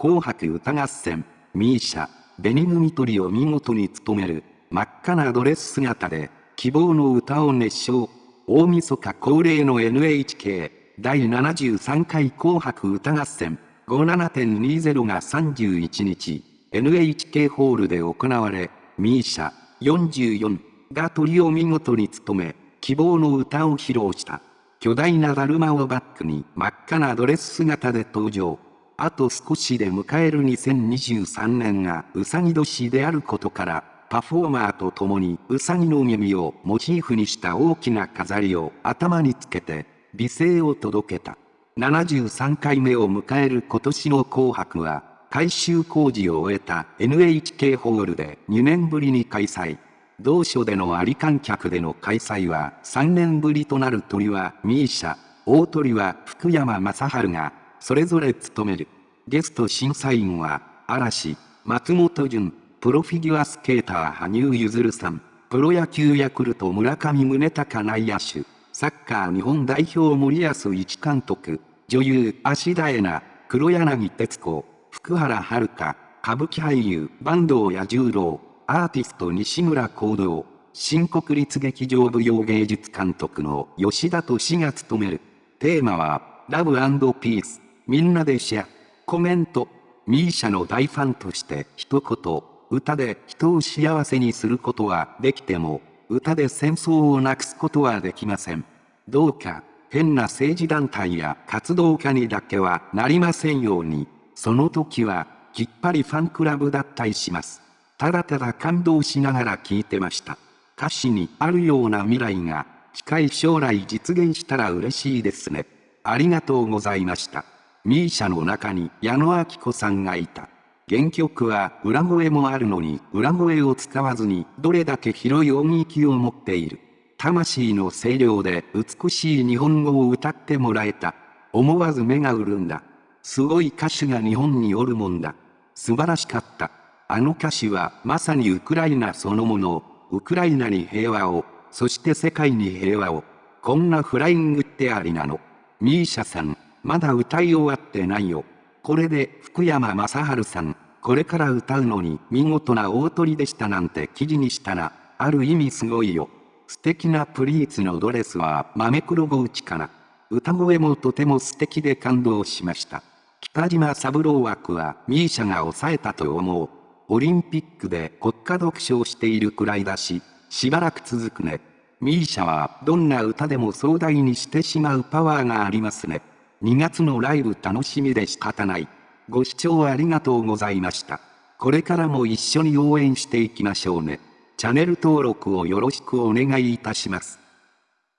紅白歌合戦、ミーシャ、紅組取りを見事に務める、真っ赤なドレス姿で、希望の歌を熱唱。大晦日恒例の NHK 第73回紅白歌合戦57.20が31日、NHK ホールで行われ、ミーシャ44が鳥を見事に務め、希望の歌を披露した。巨大なだるまをバックに真っ赤なドレス姿で登場。あと少しで迎える2023年がうさぎ年であることから、パフォーマーと共にうさぎの耳をモチーフにした大きな飾りを頭につけて美声を届けた。73回目を迎える今年の紅白は改修工事を終えた NHK ホールで2年ぶりに開催。同所でのあり観客での開催は3年ぶりとなる鳥はミーシャ、大鳥は福山雅治がそれぞれ務める。ゲスト審査員は嵐、松本潤、プロフィギュアスケーター羽生結弦さん、プロ野球ヤクルト村上宗隆内野手、サッカー日本代表森保一監督、女優芦田恵那、黒柳徹子、福原遥、歌舞伎俳優坂東彌十郎、アーティスト西村行動、新国立劇場舞踊芸術監督の吉田敏が務める。テーマは、ラブピース、みんなでシェア。コメント、ミーシャの大ファンとして一言、歌で人を幸せにすることはできても、歌で戦争をなくすことはできません。どうか、変な政治団体や活動家にだけはなりませんように、その時は、きっぱりファンクラブ脱退します。ただただ感動しながら聞いてました。歌詞にあるような未来が近い将来実現したら嬉しいですね。ありがとうございました。ミーシャの中に矢野明子さんがいた。原曲は裏声もあるのに裏声を使わずにどれだけ広い音域を持っている。魂の声量で美しい日本語を歌ってもらえた。思わず目が潤んだ。すごい歌手が日本におるもんだ。素晴らしかった。あの歌詞はまさにウクライナそのものを、ウクライナに平和を、そして世界に平和を。こんなフライングってありなの。ミーシャさん、まだ歌い終わってないよ。これで福山雅治さん、これから歌うのに見事な大鳥でしたなんて記事にしたら、ある意味すごいよ。素敵なプリーツのドレスは豆黒ゴーチかな。歌声もとても素敵で感動しました。北島三郎枠はミーシャが抑えたと思う。オリンピックで国家読書をしているくらいだし、しばらく続くね。ミーシャはどんな歌でも壮大にしてしまうパワーがありますね。2月のライブ楽しみで仕方ない。ご視聴ありがとうございました。これからも一緒に応援していきましょうね。チャンネル登録をよろしくお願いいたします。